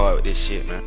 roda, descer, né?